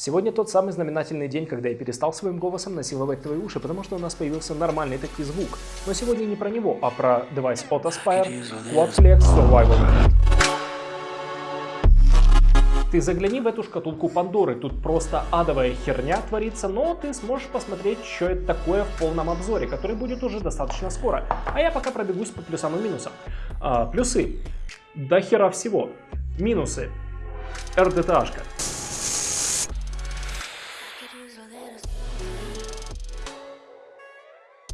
Сегодня тот самый знаменательный день, когда я перестал своим голосом насиловать твои уши, потому что у нас появился нормальный таки звук. Но сегодня не про него, а про девайс от Aspire Quadflex Survival. Ты загляни в эту шкатулку Пандоры, тут просто адовая херня творится, но ты сможешь посмотреть, что это такое в полном обзоре, который будет уже достаточно скоро. А я пока пробегусь по плюсам и минусам. А, плюсы. До хера всего. Минусы. RDTA-шка. choose a little